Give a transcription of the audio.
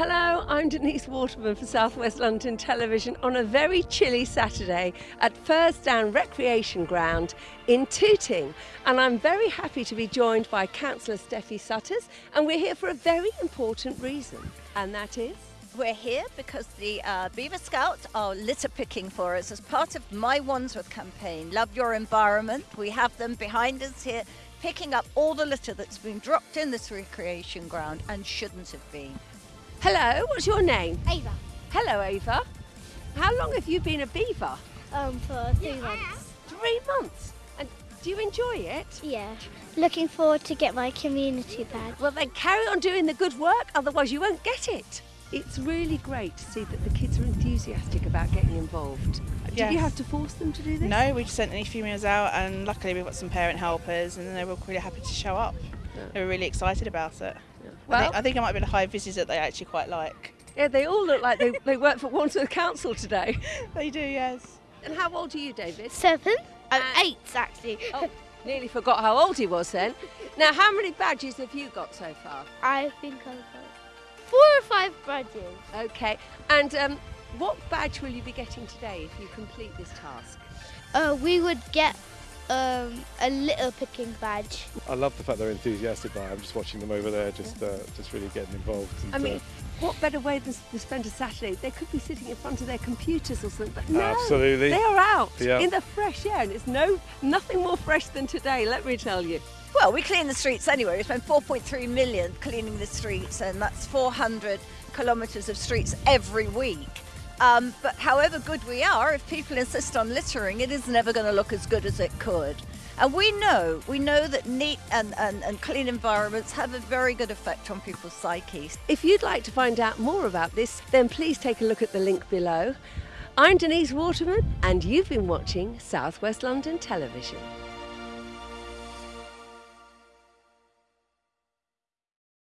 Hello, I'm Denise Waterman for Southwest London Television on a very chilly Saturday at Furzedown Recreation Ground in Tooting. And I'm very happy to be joined by Councillor Steffi Sutters, and we're here for a very important reason, and that is. We're here because the uh, Beaver Scouts are litter picking for us as part of My Wandsworth campaign, Love Your Environment. We have them behind us here picking up all the litter that's been dropped in this recreation ground and shouldn't have been. Hello, what's your name? Ava. Hello, Ava. How long have you been a beaver? Um, for three months. Three months. And do you enjoy it? Yeah. Looking forward to get my community badge. Well, then carry on doing the good work, otherwise you won't get it. It's really great to see that the kids are enthusiastic about getting involved. Did you have to force them to do this? No, we just sent any females out, and luckily we've got some parent helpers, and they were really happy to show up. They were really excited about it. I, Well- think, I think it might have been a high visit that they actually quite like. Yeah, they all look like they, they work for Wandsworth Council today. They do, yes. And how old are you, David? Seven? Uh, eight, actually. Oh, nearly forgot how old he was then. Now, how many badges have you got so far? I think I've got four or five badges. Okay. And um, what badge will you be getting today if you complete this task? Uh, we would get um, a little picking badge. I love the fact they're enthusiastic by it. I'm just watching them over there, just uh, just really getting involved. And, I mean, uh, what better way than to spend a Saturday? They could be sitting in front of their computers or something, but no, Absolutely. they are out Yeah. in the fresh air, and it's no nothing more fresh than today. Let me tell you. Well, we clean the streets anyway. We spend 4.3 million cleaning the streets, and that's 400 kilometres of streets every week. Um, but however good we are, if people insist on littering, it is never going to look as good as it could. And we know, we know that neat and, and, and clean environments have a very good effect on people's psyches. If you'd like to find out more about this, then please take a look at the link below. I'm Denise Waterman, and you've been watching Southwest London Television.